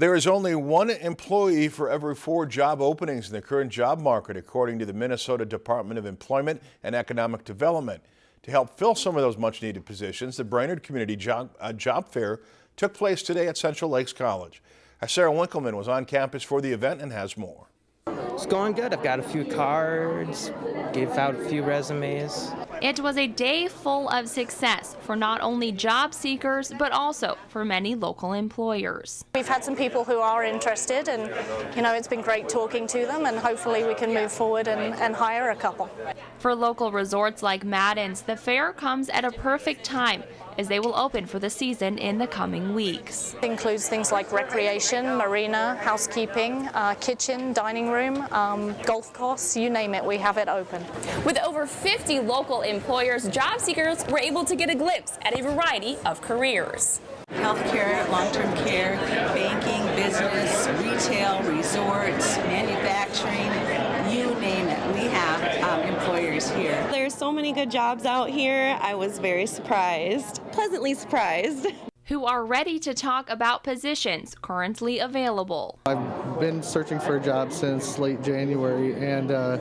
There is only one employee for every four job openings in the current job market, according to the Minnesota Department of Employment and Economic Development. To help fill some of those much needed positions, the Brainerd Community Job, uh, Job Fair took place today at Central Lakes College. Sarah Winkleman was on campus for the event and has more. It's going good. I've got a few cards, gave out a few resumes. It was a day full of success for not only job seekers, but also for many local employers. We've had some people who are interested and, you know, it's been great talking to them and hopefully we can move forward and, and hire a couple. For local resorts like Madden's, the fair comes at a perfect time as they will open for the season in the coming weeks. It includes things like recreation, marina, housekeeping, uh, kitchen, dining room, um, golf course, you name it, we have it open. With over 50 local employers, job seekers were able to get a glimpse at a variety of careers. Healthcare, long-term care, banking, business, retail, resorts, manufacturing, you name it. We have um, employers here. There's so many good jobs out here. I was very surprised, pleasantly surprised. Who are ready to talk about positions currently available. I've been searching for a job since late January and uh,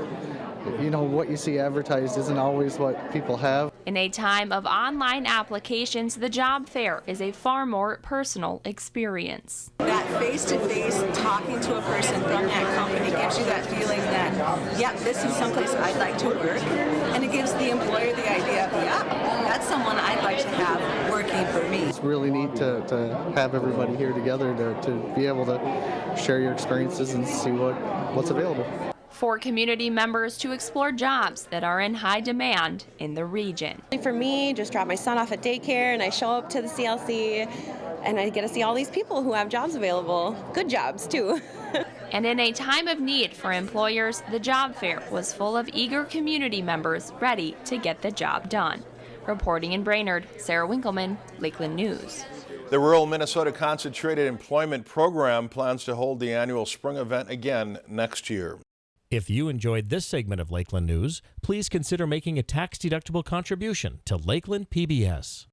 you know, what you see advertised isn't always what people have. In a time of online applications, the job fair is a far more personal experience. That face-to-face -face talking to a person from that company gives you that feeling that, yep, this is someplace I'd like to work. And it gives the employer the idea of, yeah, that's someone I'd like to have working for me. It's really neat to, to have everybody here together to, to be able to share your experiences and see what, what's available for community members to explore jobs that are in high demand in the region. For me, just drop my son off at daycare and I show up to the CLC and I get to see all these people who have jobs available. Good jobs, too. and in a time of need for employers, the job fair was full of eager community members ready to get the job done. Reporting in Brainerd, Sarah Winkleman, Lakeland News. The Rural Minnesota Concentrated Employment Program plans to hold the annual spring event again next year. If you enjoyed this segment of Lakeland News, please consider making a tax-deductible contribution to Lakeland PBS.